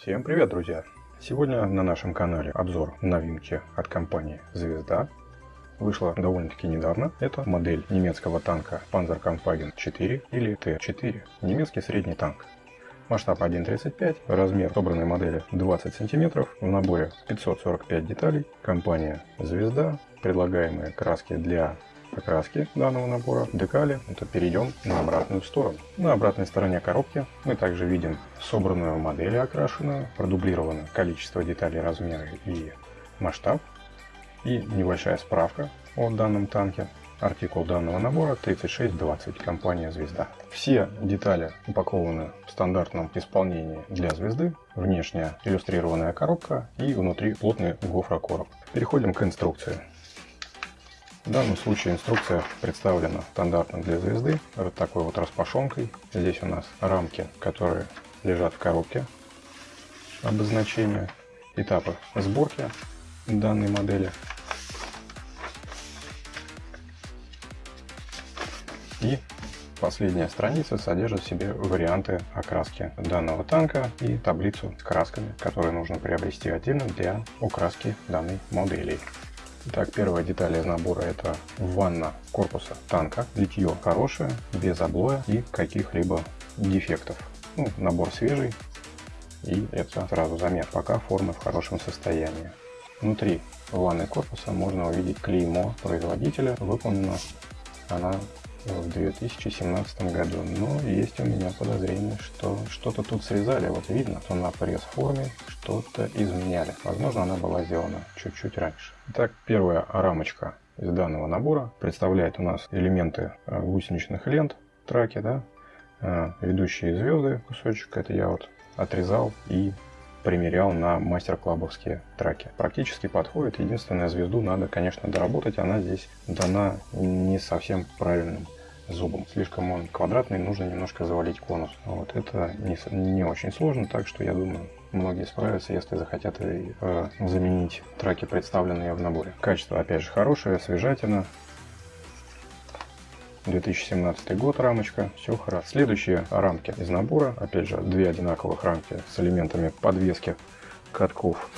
Всем привет, друзья! Сегодня на нашем канале обзор новинки от компании Звезда. Вышла довольно-таки недавно. Это модель немецкого танка Panzerkampfwagen 4 или Т4. Немецкий средний танк. Масштаб 1.35, размер собранной модели 20 см, в наборе 545 деталей. Компания Звезда, предлагаемые краски для окраски данного набора, декали, это перейдем на обратную сторону. На обратной стороне коробки мы также видим собранную модель окрашенную, продублировано количество деталей, размеры и масштаб, и небольшая справка о данном танке. Артикул данного набора 3620, компания «Звезда». Все детали упакованы в стандартном исполнении для «Звезды». Внешняя иллюстрированная коробка и внутри плотный гофрокороб. Переходим к инструкции. В данном случае инструкция представлена стандартно для звезды, вот такой вот распашонкой. Здесь у нас рамки, которые лежат в коробке, обозначения, этапы сборки данной модели. И последняя страница содержит в себе варианты окраски данного танка и таблицу с красками, которые нужно приобрести отдельно для окраски данной модели. Итак, первая деталь из набора это ванна корпуса танка. Литье хорошее, без облоя и каких-либо дефектов. Ну, набор свежий и это сразу заметно, пока форма в хорошем состоянии. Внутри ванны корпуса можно увидеть клеймо производителя. Выполнена она в 2017 году. Но есть у меня подозрение, что что-то тут срезали. Вот видно, что на пресс-форме что-то изменяли. Возможно, она была сделана чуть-чуть раньше. Итак, первая рамочка из данного набора представляет у нас элементы э, гусеничных лент, траки, да, э, ведущие звезды кусочек. Это я вот отрезал и примерял на мастер-клабовские траки. Практически подходит. Единственное, звезду надо, конечно, доработать. Она здесь дана не совсем правильным зубом. Слишком он квадратный, нужно немножко завалить конус. Вот это не, не очень сложно, так что я думаю, многие справятся, если захотят э, заменить траки, представленные в наборе. Качество, опять же, хорошее, свежатина. 2017 год рамочка, все хорошо. Следующие рамки из набора, опять же, две одинаковых рамки с элементами подвески катков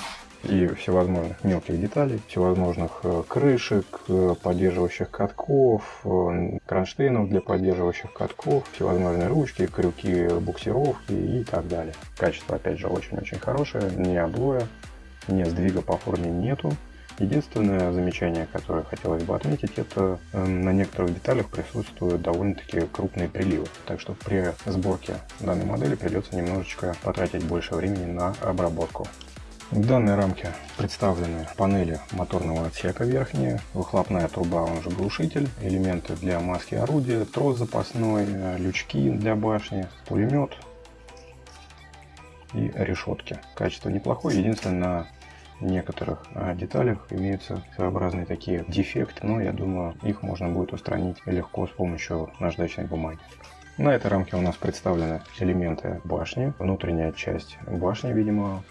и всевозможных мелких деталей, всевозможных э, крышек, э, поддерживающих катков, э, кронштейнов для поддерживающих катков, всевозможные ручки, крюки буксировки и так далее. Качество, опять же, очень-очень хорошее, ни облоя, ни сдвига по форме нету. Единственное замечание, которое хотелось бы отметить, это на некоторых деталях присутствуют довольно-таки крупные приливы. Так что при сборке данной модели придется немножечко потратить больше времени на обработку. В данной рамке представлены панели моторного отсека верхние, выхлопная труба, он же глушитель, элементы для маски орудия, трос запасной, лючки для башни, пулемет и решетки. Качество неплохое, единственное на некоторых а, деталях имеются своеобразные такие дефекты, но я думаю их можно будет устранить легко с помощью наждачной бумаги. На этой рамке у нас представлены элементы башни, внутренняя часть башни, видимо,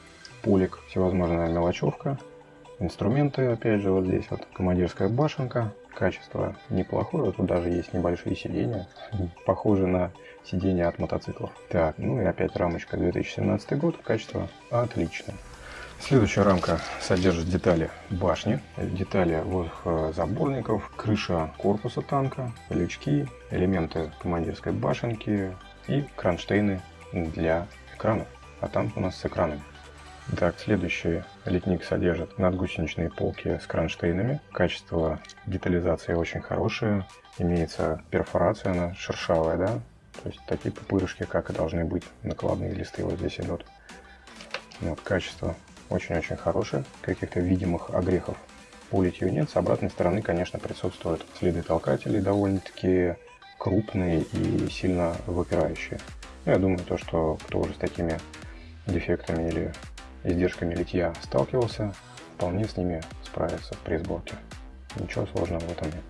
полик, всевозможная мелочевка, инструменты, опять же, вот здесь вот командирская башенка, качество неплохое, тут даже есть небольшие сиденья, похожие на сиденья от мотоциклов. Так, ну и опять рамочка 2017 год, качество отличное. Следующая рамка содержит детали башни, детали заборников, крыша корпуса танка, лючки, элементы командирской башенки и кронштейны для экранов. А там у нас с экранами. Так, следующий литник содержит надгусеничные полки с кронштейнами. Качество детализации очень хорошее. Имеется перфорация, она шершавая, да? То есть такие пупырышки, как и должны быть. Накладные листы вот здесь идут. Вот, качество очень-очень хорошее. Каких-то видимых огрехов по литью нет. С обратной стороны, конечно, присутствуют следы толкателей довольно-таки крупные и сильно выпирающие. Я думаю, то, что кто уже с такими дефектами или издержками литья сталкивался, вполне с ними справиться при сборке. Ничего сложного в этом нет.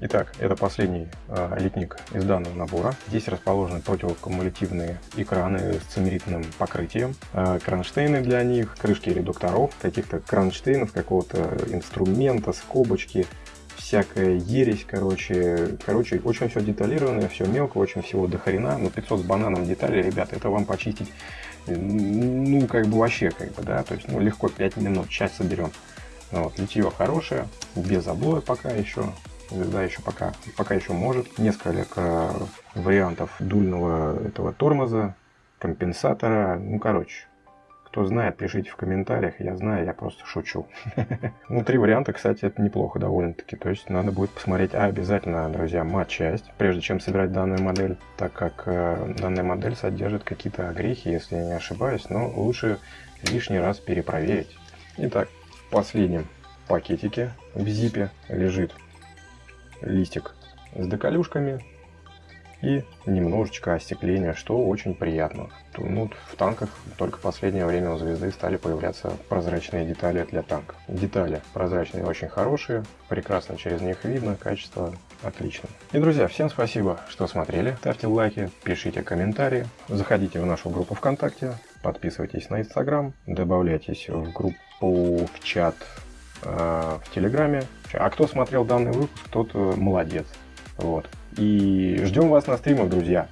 Итак, это последний э, литник из данного набора. Здесь расположены противокумулятивные экраны с цимеритным покрытием, э, кронштейны для них, крышки редукторов, каких-то кронштейнов, какого-то инструмента, скобочки, всякая ересь, короче. Короче, очень все деталированное, все мелко, очень всего до хрена. Но 500 с бананом деталей, ребята, это вам почистить, ну, как бы вообще, как бы, да, то есть, ну, легко 5 минут, часть соберем. Вот, литье хорошее, без облоя пока еще, звезда еще пока, пока еще может. Несколько вариантов дульного этого тормоза, компенсатора, ну, короче, кто знает, пишите в комментариях. Я знаю, я просто шучу. Ну, три варианта, кстати, это неплохо довольно-таки. То есть надо будет посмотреть обязательно, друзья, мат-часть, прежде чем собирать данную модель, так как э, данная модель содержит какие-то огрехи, если я не ошибаюсь, но лучше лишний раз перепроверить. Итак, в пакетике в зипе лежит листик с доколюшками, и немножечко остекления, что очень приятно. Ну, в танках только последнее время у звезды стали появляться прозрачные детали для танков. Детали прозрачные очень хорошие, прекрасно через них видно, качество отлично. И, друзья, всем спасибо, что смотрели. Ставьте лайки, пишите комментарии, заходите в нашу группу ВКонтакте, подписывайтесь на Инстаграм, добавляйтесь в группу, в чат в Телеграме. А кто смотрел данный выпуск, тот э, молодец. Вот. И ждем вас на стримах, друзья.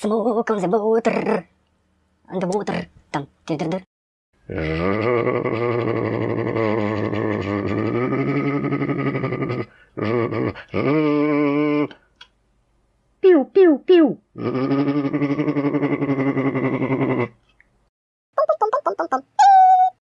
Смоком за бутер. Там. Дыр-дыр-дыр.